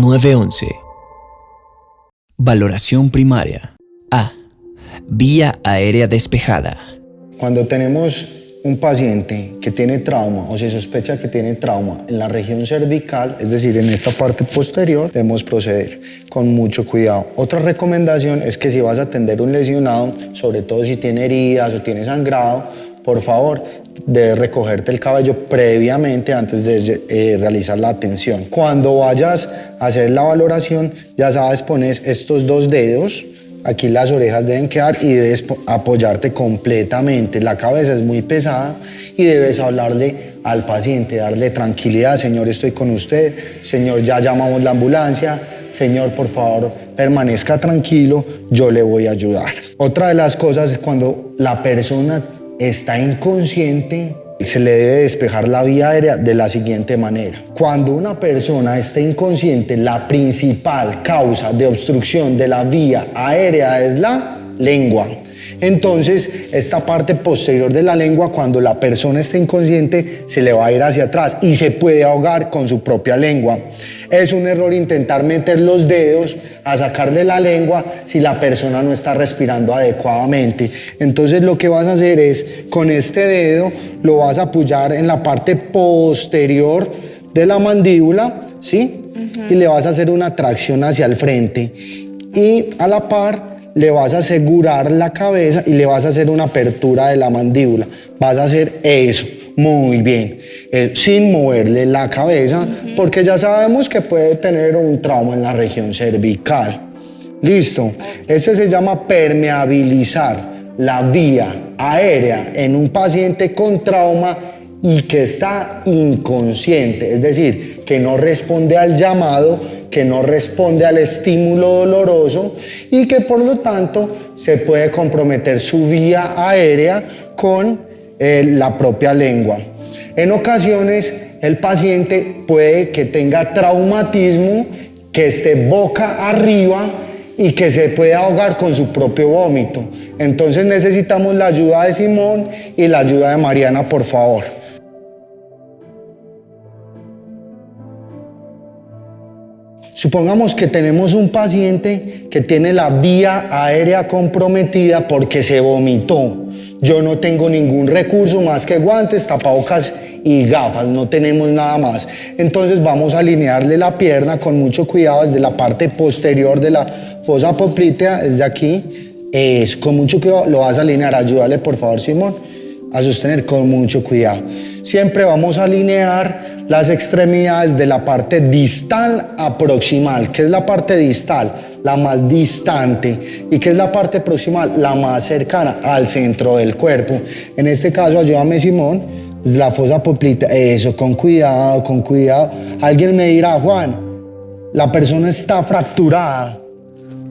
911. Valoración primaria. A. Vía aérea despejada. Cuando tenemos un paciente que tiene trauma o se sospecha que tiene trauma en la región cervical, es decir, en esta parte posterior, debemos proceder con mucho cuidado. Otra recomendación es que si vas a atender un lesionado, sobre todo si tiene heridas o tiene sangrado, por favor, debes recogerte el cabello previamente antes de eh, realizar la atención. Cuando vayas a hacer la valoración, ya sabes, pones estos dos dedos, aquí las orejas deben quedar y debes apoyarte completamente. La cabeza es muy pesada y debes hablarle al paciente, darle tranquilidad, señor, estoy con usted, señor, ya llamamos la ambulancia, señor, por favor, permanezca tranquilo, yo le voy a ayudar. Otra de las cosas es cuando la persona está inconsciente, se le debe despejar la vía aérea de la siguiente manera. Cuando una persona está inconsciente, la principal causa de obstrucción de la vía aérea es la lengua. Entonces, esta parte posterior de la lengua, cuando la persona está inconsciente, se le va a ir hacia atrás y se puede ahogar con su propia lengua. Es un error intentar meter los dedos a sacarle la lengua si la persona no está respirando adecuadamente. Entonces, lo que vas a hacer es, con este dedo, lo vas a apoyar en la parte posterior de la mandíbula, ¿sí? Y le vas a hacer una tracción hacia el frente. Y a la par le vas a asegurar la cabeza y le vas a hacer una apertura de la mandíbula. Vas a hacer eso, muy bien, eh, sin moverle la cabeza, porque ya sabemos que puede tener un trauma en la región cervical. Listo. Este se llama permeabilizar la vía aérea en un paciente con trauma y que está inconsciente, es decir, que no responde al llamado que no responde al estímulo doloroso y que por lo tanto se puede comprometer su vía aérea con eh, la propia lengua. En ocasiones el paciente puede que tenga traumatismo, que esté boca arriba y que se puede ahogar con su propio vómito. Entonces necesitamos la ayuda de Simón y la ayuda de Mariana, por favor. Supongamos que tenemos un paciente que tiene la vía aérea comprometida porque se vomitó. Yo no tengo ningún recurso más que guantes, tapabocas y gafas, no tenemos nada más. Entonces vamos a alinearle la pierna con mucho cuidado desde la parte posterior de la fosa poplitea, desde aquí. Es, con mucho cuidado lo vas a alinear, ayúdale por favor Simón a sostener con mucho cuidado. Siempre vamos a alinear las extremidades de la parte distal a proximal. ¿Qué es la parte distal? La más distante. ¿Y qué es la parte proximal? La más cercana al centro del cuerpo. En este caso, ayúdame Simón, la fosa poplita. Eso, con cuidado, con cuidado. Alguien me dirá, Juan, la persona está fracturada.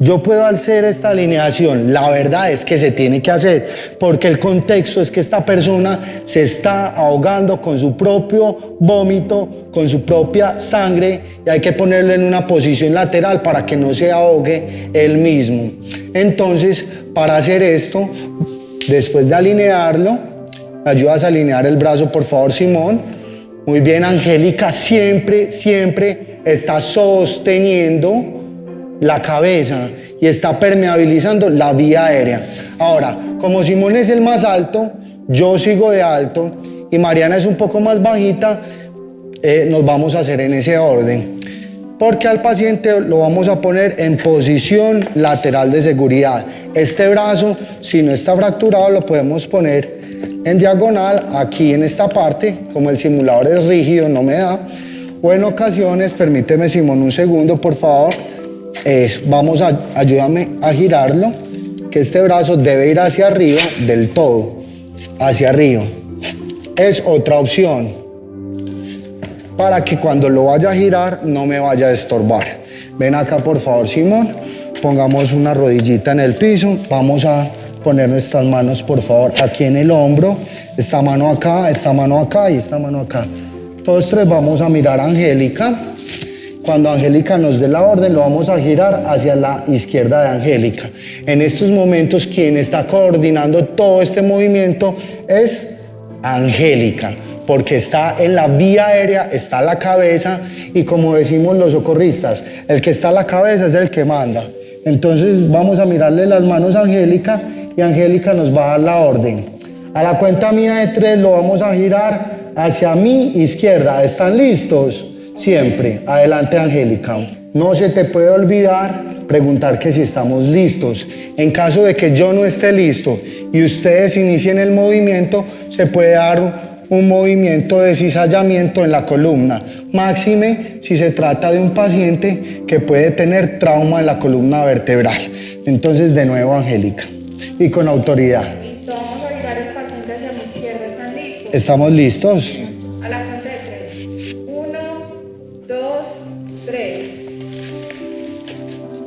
Yo puedo hacer esta alineación, la verdad es que se tiene que hacer, porque el contexto es que esta persona se está ahogando con su propio vómito, con su propia sangre, y hay que ponerlo en una posición lateral para que no se ahogue él mismo. Entonces, para hacer esto, después de alinearlo, ayudas a alinear el brazo, por favor, Simón. Muy bien, Angélica, siempre, siempre está sosteniendo la cabeza y está permeabilizando la vía aérea. Ahora, como Simón es el más alto, yo sigo de alto y Mariana es un poco más bajita, eh, nos vamos a hacer en ese orden. Porque al paciente lo vamos a poner en posición lateral de seguridad. Este brazo, si no está fracturado, lo podemos poner en diagonal aquí en esta parte, como el simulador es rígido, no me da. O en ocasiones, permíteme Simón un segundo, por favor, es, vamos a, ayúdame a girarlo, que este brazo debe ir hacia arriba del todo, hacia arriba. Es otra opción para que cuando lo vaya a girar no me vaya a estorbar. Ven acá por favor Simón, pongamos una rodillita en el piso, vamos a poner nuestras manos por favor aquí en el hombro, esta mano acá, esta mano acá y esta mano acá. Todos tres vamos a mirar a Angélica. Cuando Angélica nos dé la orden, lo vamos a girar hacia la izquierda de Angélica. En estos momentos, quien está coordinando todo este movimiento es Angélica. porque está en la vía aérea, está la cabeza y como decimos los socorristas, el que está a la cabeza es el que manda. Entonces vamos a mirarle las manos a Angélica y Angélica nos va a dar la orden. A la cuenta mía de tres lo vamos a girar hacia mi izquierda. ¿Están listos? Siempre. Adelante Angélica. No se te puede olvidar preguntar que si estamos listos. En caso de que yo no esté listo y ustedes inicien el movimiento, se puede dar un movimiento de cizallamiento en la columna, máxime si se trata de un paciente que puede tener trauma en la columna vertebral. Entonces, de nuevo, Angélica, y con autoridad. Listo, vamos a el paciente hacia mi izquierda. ¿Están listos? ¿Estamos listos?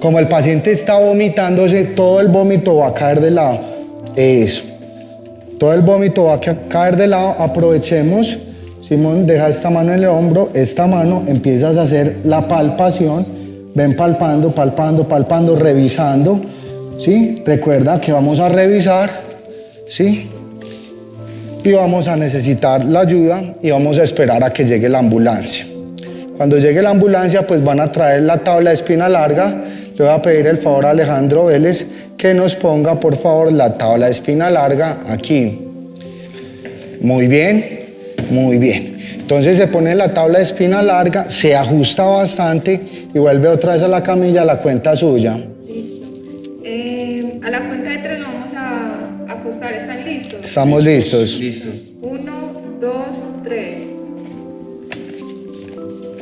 Como el paciente está vomitándose, todo el vómito va a caer de lado. Eso. Todo el vómito va a ca- caer de lado. Aprovechemos. Simón, deja esta mano en el hombro, esta mano, empiezas a hacer la palpación. Ven palpando, palpando, palpando, revisando. ¿Sí? Recuerda que vamos a revisar. ¿Sí? Y vamos a necesitar la ayuda y vamos a esperar a que llegue la ambulancia. Cuando llegue la ambulancia, pues van a traer la tabla de espina larga. Le voy a pedir el favor a Alejandro Vélez que nos ponga, por favor, la tabla de espina larga aquí. Muy bien, muy bien. Entonces se pone la tabla de espina larga, se ajusta bastante y vuelve otra vez a la camilla a la cuenta suya. Listo. Eh, a la cuenta de tres lo vamos a acostar. ¿Están listos? Estamos listos. Listo. Uno, dos, tres.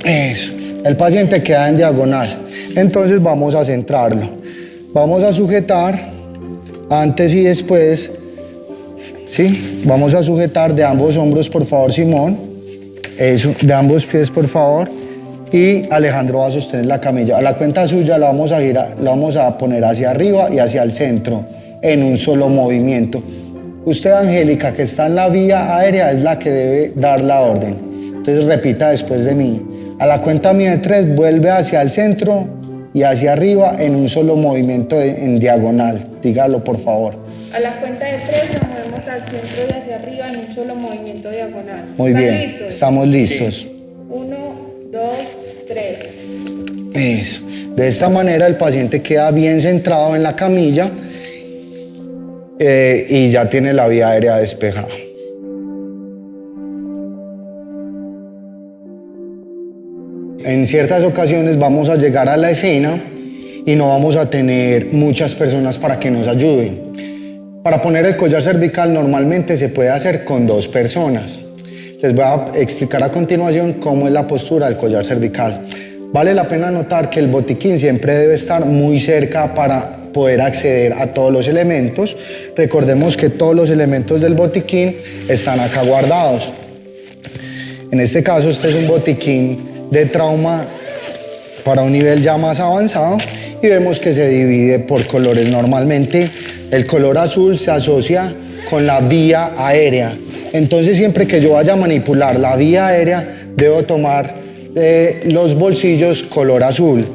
Eso. El paciente queda en diagonal. Entonces vamos a centrarlo. Vamos a sujetar antes y después. ¿Sí? Vamos a sujetar de ambos hombros, por favor, Simón. Eso, de ambos pies, por favor. Y Alejandro va a sostener la camilla. A la cuenta suya la vamos a girar, la vamos a poner hacia arriba y hacia el centro en un solo movimiento. Usted, Angélica, que está en la vía aérea, es la que debe dar la orden. Entonces repita después de mí. A la cuenta mía de tres, vuelve hacia el centro y hacia arriba en un solo movimiento en diagonal. Dígalo, por favor. A la cuenta de tres nos movemos al centro y hacia arriba en un solo movimiento diagonal. Muy ¿Están bien, listos? estamos listos. Uno, dos, tres. Eso. De esta manera el paciente queda bien centrado en la camilla eh, y ya tiene la vía aérea despejada. En ciertas ocasiones vamos a llegar a la escena y no vamos a tener muchas personas para que nos ayuden. Para poner el collar cervical normalmente se puede hacer con dos personas. Les voy a explicar a continuación cómo es la postura del collar cervical. Vale la pena notar que el botiquín siempre debe estar muy cerca para poder acceder a todos los elementos. Recordemos que todos los elementos del botiquín están acá guardados. En este caso, este es un botiquín de trauma para un nivel ya más avanzado y vemos que se divide por colores. Normalmente el color azul se asocia con la vía aérea. Entonces siempre que yo vaya a manipular la vía aérea, debo tomar eh, los bolsillos color azul.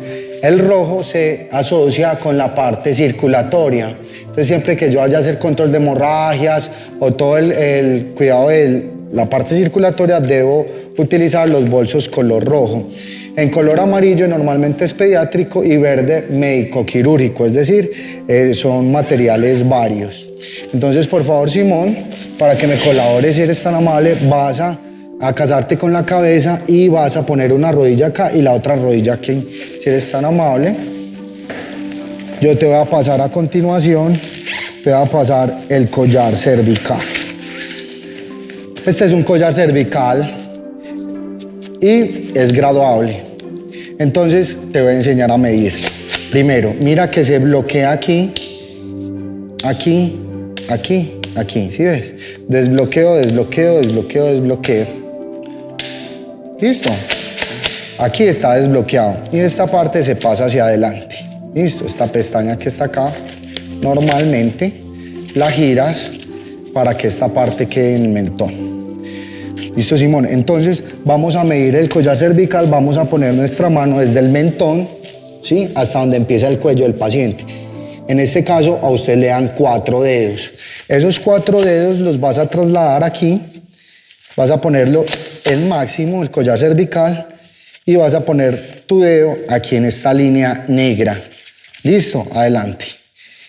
El rojo se asocia con la parte circulatoria. Entonces siempre que yo vaya a hacer control de hemorragias o todo el, el cuidado de la parte circulatoria, debo utilizar los bolsos color rojo. En color amarillo normalmente es pediátrico y verde médico quirúrgico, es decir, eh, son materiales varios. Entonces, por favor, Simón, para que me colabores, si eres tan amable, vas a, a casarte con la cabeza y vas a poner una rodilla acá y la otra rodilla aquí, si eres tan amable. Yo te voy a pasar a continuación, te voy a pasar el collar cervical. Este es un collar cervical y es graduable. Entonces te voy a enseñar a medir. Primero, mira que se bloquea aquí, aquí, aquí, aquí, ¿sí ves? Desbloqueo, desbloqueo, desbloqueo, desbloqueo. ¿Listo? Aquí está desbloqueado y esta parte se pasa hacia adelante. ¿Listo? Esta pestaña que está acá, normalmente la giras para que esta parte quede en el mentón. Listo, Simón. Entonces vamos a medir el collar cervical, vamos a poner nuestra mano desde el mentón, ¿sí? Hasta donde empieza el cuello del paciente. En este caso, a usted le dan cuatro dedos. Esos cuatro dedos los vas a trasladar aquí vas a ponerlo en máximo, el collar cervical, y vas a poner tu dedo aquí en esta línea negra. Listo, adelante.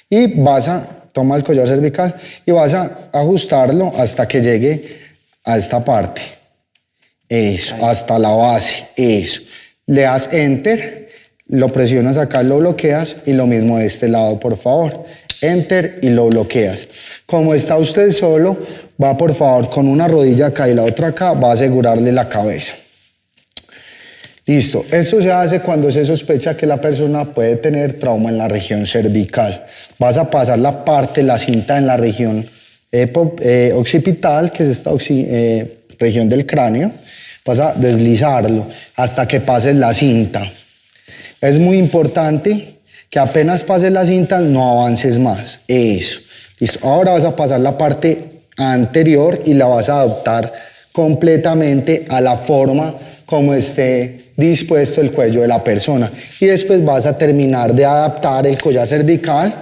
Y vas a, toma el collar cervical y vas a ajustarlo hasta que llegue a esta parte. Eso, hasta la base, eso. Le das enter, lo presionas acá, lo bloqueas y lo mismo de este lado, por favor. Enter y lo bloqueas. Como está usted solo, va por favor con una rodilla acá y la otra acá, va a asegurarle la cabeza. Listo, esto se hace cuando se sospecha que la persona puede tener trauma en la región cervical. Vas a pasar la parte, la cinta en la región eh, occipital, que es esta eh, región del cráneo, vas a deslizarlo hasta que pases la cinta. Es muy importante que apenas pases la cinta no avances más. Eso. Listo. Ahora vas a pasar la parte anterior y la vas a adaptar completamente a la forma como esté dispuesto el cuello de la persona. Y después vas a terminar de adaptar el collar cervical.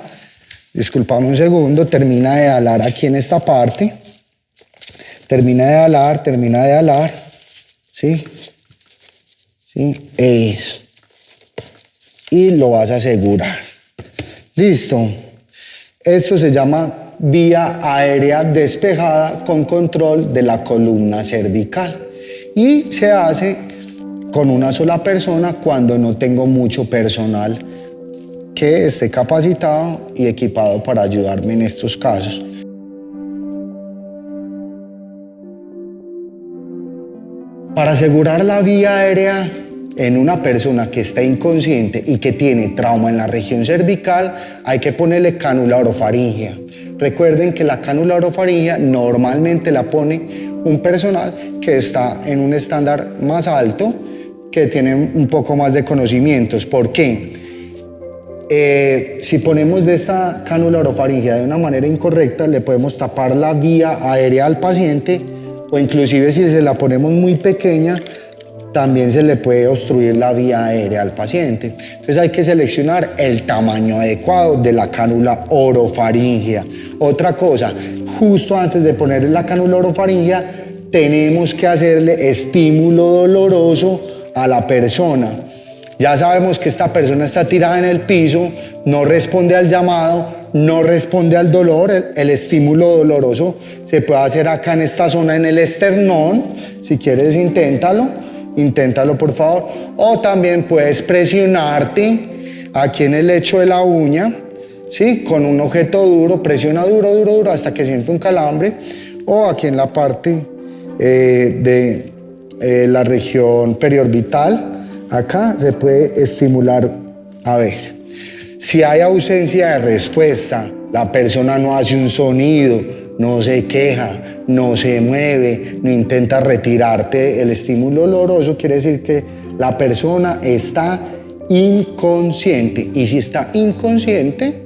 Disculpame un segundo, termina de alar aquí en esta parte. Termina de alar, termina de alar. ¿Sí? ¿Sí? Eso. Y lo vas a asegurar. Listo. Esto se llama vía aérea despejada con control de la columna cervical. Y se hace con una sola persona cuando no tengo mucho personal que esté capacitado y equipado para ayudarme en estos casos. Para asegurar la vía aérea en una persona que está inconsciente y que tiene trauma en la región cervical, hay que ponerle cánula orofaringea. Recuerden que la cánula orofaringea normalmente la pone un personal que está en un estándar más alto que tienen un poco más de conocimientos. ¿Por qué? Eh, si ponemos de esta cánula orofaringea de una manera incorrecta, le podemos tapar la vía aérea al paciente o inclusive si se la ponemos muy pequeña, también se le puede obstruir la vía aérea al paciente. Entonces hay que seleccionar el tamaño adecuado de la cánula orofaringea. Otra cosa, justo antes de ponerle la cánula orofaringea, tenemos que hacerle estímulo doloroso a la persona. Ya sabemos que esta persona está tirada en el piso, no responde al llamado, no responde al dolor, el, estímulo doloroso se puede hacer acá en esta zona, en el esternón. Si quieres, inténtalo, inténtalo por favor. O también puedes presionarte aquí en el lecho de la uña, ¿sí? con un objeto duro, presiona duro, duro, duro hasta que siente un calambre. O aquí en la parte eh, de, eh, la región periorbital. Acá se puede estimular, a ver, si hay ausencia de respuesta, la persona no hace un sonido, no se queja, no se mueve, no intenta retirarte el estímulo doloroso, quiere decir que la persona está inconsciente y si está inconsciente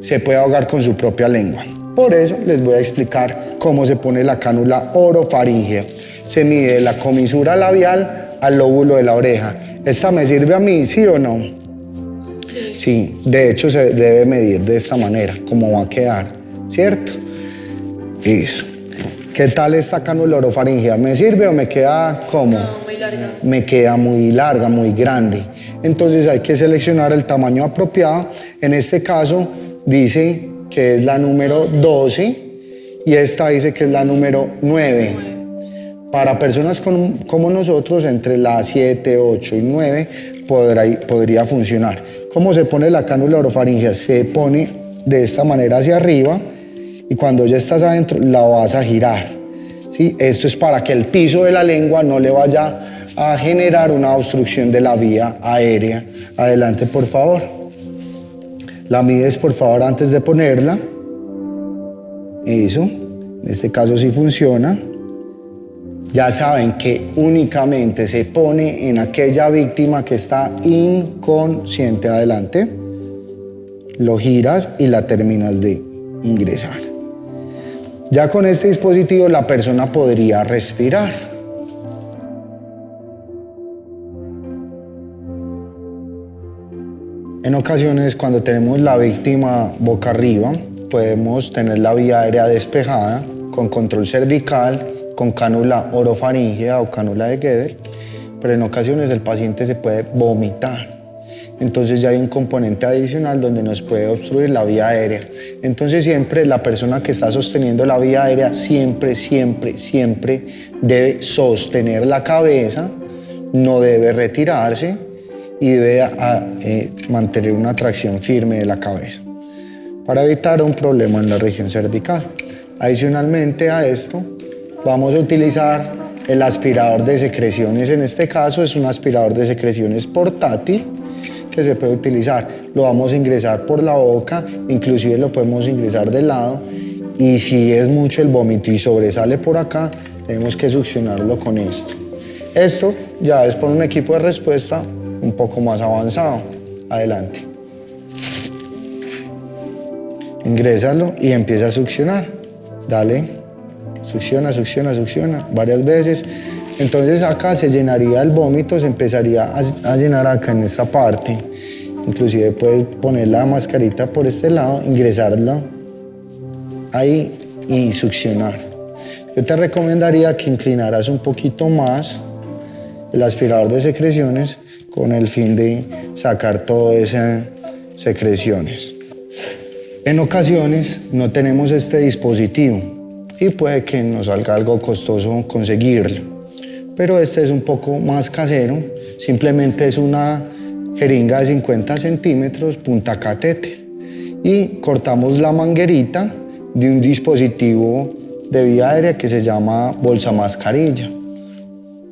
se puede ahogar con su propia lengua. Por eso les voy a explicar cómo se pone la cánula orofaringea se mide la comisura labial al lóbulo de la oreja. ¿Esta me sirve a mí, sí o no? Sí, de hecho se debe medir de esta manera, como va a quedar, ¿cierto? Eso. ¿Qué tal esta cánula orofaringea? ¿Me sirve o me queda como? No, muy larga. Me queda muy larga, muy grande. Entonces hay que seleccionar el tamaño apropiado. En este caso dice que es la número 12 y esta dice que es la número 9. Para personas como nosotros, entre las 7, 8 y 9 podría funcionar. ¿Cómo se pone la cánula orofaringea? Se pone de esta manera hacia arriba y cuando ya estás adentro la vas a girar. ¿sí? Esto es para que el piso de la lengua no le vaya a generar una obstrucción de la vía aérea. Adelante, por favor. La mides, por favor, antes de ponerla. Eso. En este caso sí funciona ya saben que únicamente se pone en aquella víctima que está inconsciente adelante, lo giras y la terminas de ingresar. Ya con este dispositivo la persona podría respirar. En ocasiones cuando tenemos la víctima boca arriba, podemos tener la vía aérea despejada con control cervical con cánula orofaringea o cánula de Guedel, pero en ocasiones el paciente se puede vomitar. Entonces ya hay un componente adicional donde nos puede obstruir la vía aérea. Entonces siempre la persona que está sosteniendo la vía aérea siempre, siempre, siempre debe sostener la cabeza, no debe retirarse y debe eh, mantener una tracción firme de la cabeza para evitar un problema en la región cervical. Adicionalmente a esto, vamos a utilizar el aspirador de secreciones. En este caso es un aspirador de secreciones portátil que se puede utilizar. Lo vamos a ingresar por la boca, inclusive lo podemos ingresar de lado y si es mucho el vómito y sobresale por acá, tenemos que succionarlo con esto. Esto ya es por un equipo de respuesta un poco más avanzado. Adelante. Ingrésalo y empieza a succionar. Dale, succiona, succiona, succiona varias veces. Entonces acá se llenaría el vómito, se empezaría a, llenar acá en esta parte. Inclusive puedes poner la mascarita por este lado, ingresarla ahí y succionar. Yo te recomendaría que inclinaras un poquito más el aspirador de secreciones con el fin de sacar todas esas secreciones. En ocasiones no tenemos este dispositivo y puede que nos salga algo costoso conseguirlo, pero este es un poco más casero, simplemente es una jeringa de 50 centímetros, punta catete, y cortamos la manguerita de un dispositivo de vía aérea que se llama bolsa mascarilla.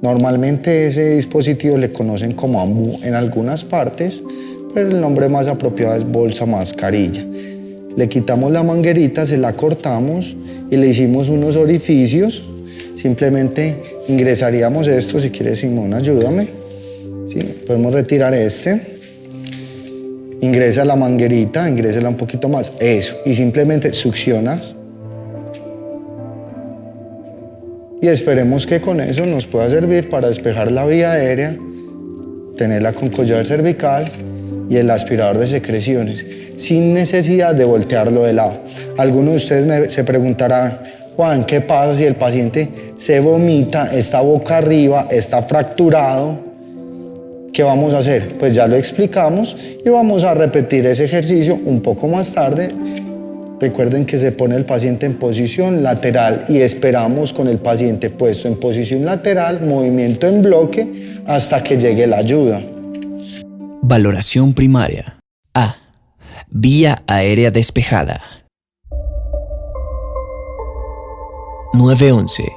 Normalmente ese dispositivo le conocen como AMBU en algunas partes, pero el nombre más apropiado es bolsa mascarilla. Le quitamos la manguerita, se la cortamos y le hicimos unos orificios. Simplemente ingresaríamos esto, si quieres Simón, ayúdame. ¿Sí? Podemos retirar este. Ingresa la manguerita, ingrésela un poquito más. Eso. Y simplemente succionas. Y esperemos que con eso nos pueda servir para despejar la vía aérea, tenerla con collar cervical y el aspirador de secreciones, sin necesidad de voltearlo de lado. Algunos de ustedes se preguntarán, Juan, ¿qué pasa si el paciente se vomita, está boca arriba, está fracturado? ¿Qué vamos a hacer? Pues ya lo explicamos y vamos a repetir ese ejercicio un poco más tarde. Recuerden que se pone el paciente en posición lateral y esperamos con el paciente puesto en posición lateral, movimiento en bloque, hasta que llegue la ayuda. Valoración primaria. A. Vía aérea despejada. 911.